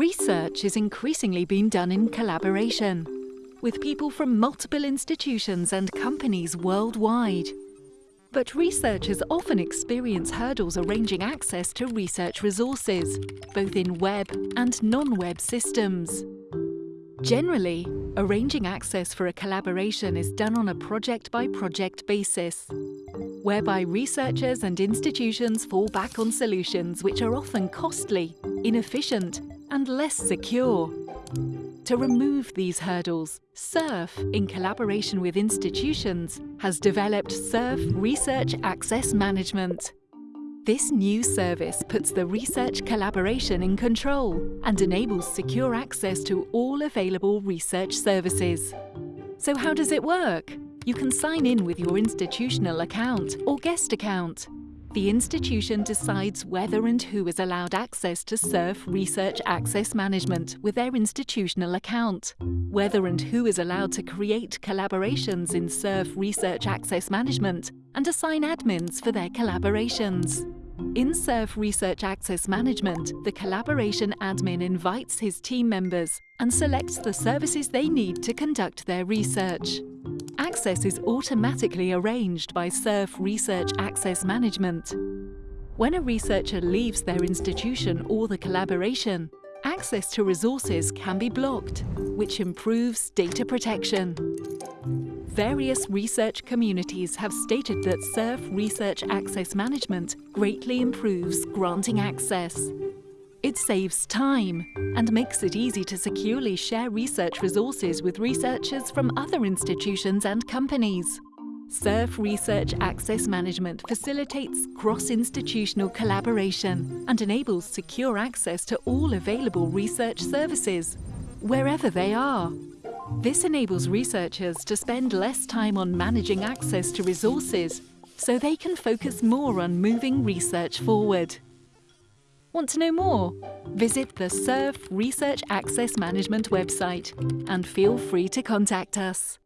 Research is increasingly being done in collaboration, with people from multiple institutions and companies worldwide. But researchers often experience hurdles arranging access to research resources, both in web and non-web systems. Generally, arranging access for a collaboration is done on a project-by-project -project basis, whereby researchers and institutions fall back on solutions which are often costly, inefficient and less secure. To remove these hurdles, SURF, in collaboration with institutions, has developed SURF Research Access Management. This new service puts the research collaboration in control and enables secure access to all available research services. So how does it work? You can sign in with your institutional account or guest account the institution decides whether and who is allowed access to SURF Research Access Management with their institutional account, whether and who is allowed to create collaborations in SURF Research Access Management, and assign admins for their collaborations. In SURF Research Access Management, the collaboration admin invites his team members and selects the services they need to conduct their research. Access is automatically arranged by SURF Research Access Management. When a researcher leaves their institution or the collaboration, access to resources can be blocked, which improves data protection. Various research communities have stated that SURF Research Access Management greatly improves granting access. It saves time and makes it easy to securely share research resources with researchers from other institutions and companies. SURF Research Access Management facilitates cross-institutional collaboration and enables secure access to all available research services, wherever they are. This enables researchers to spend less time on managing access to resources so they can focus more on moving research forward. Want to know more? Visit the SURF Research Access Management website and feel free to contact us.